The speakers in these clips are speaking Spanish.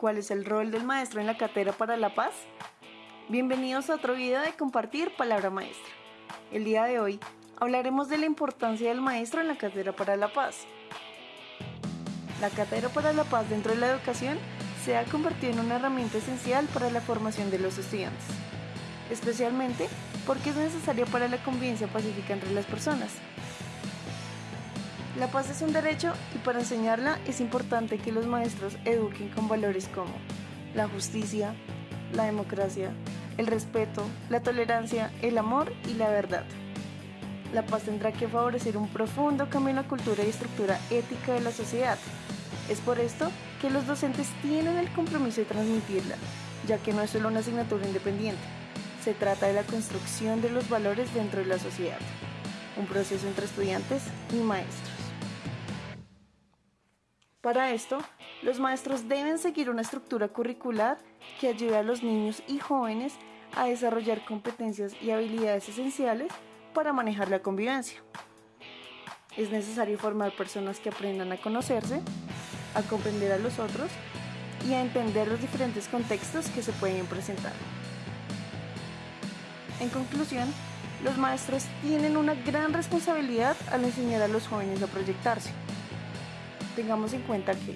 cuál es el rol del maestro en la cátedra para la paz? Bienvenidos a otro video de Compartir Palabra Maestra. El día de hoy hablaremos de la importancia del maestro en la cátedra para la paz. La cátedra para la paz dentro de la educación se ha convertido en una herramienta esencial para la formación de los estudiantes, especialmente porque es necesaria para la convivencia pacífica entre las personas. La paz es un derecho y para enseñarla es importante que los maestros eduquen con valores como la justicia, la democracia, el respeto, la tolerancia, el amor y la verdad. La paz tendrá que favorecer un profundo cambio en la cultura y estructura ética de la sociedad. Es por esto que los docentes tienen el compromiso de transmitirla, ya que no es solo una asignatura independiente, se trata de la construcción de los valores dentro de la sociedad, un proceso entre estudiantes y maestros. Para esto, los maestros deben seguir una estructura curricular que ayude a los niños y jóvenes a desarrollar competencias y habilidades esenciales para manejar la convivencia. Es necesario formar personas que aprendan a conocerse, a comprender a los otros y a entender los diferentes contextos que se pueden presentar. En conclusión, los maestros tienen una gran responsabilidad al enseñar a los jóvenes a proyectarse tengamos en cuenta que,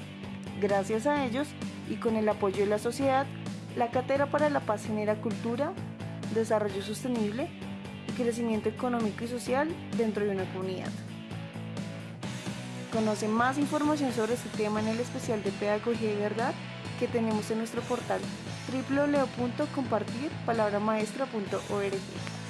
gracias a ellos y con el apoyo de la sociedad, la Cátedra para la Paz genera cultura, desarrollo sostenible y crecimiento económico y social dentro de una comunidad. Conoce más información sobre este tema en el especial de Pedagogía y Verdad que tenemos en nuestro portal www.compartirpalabramaestra.org.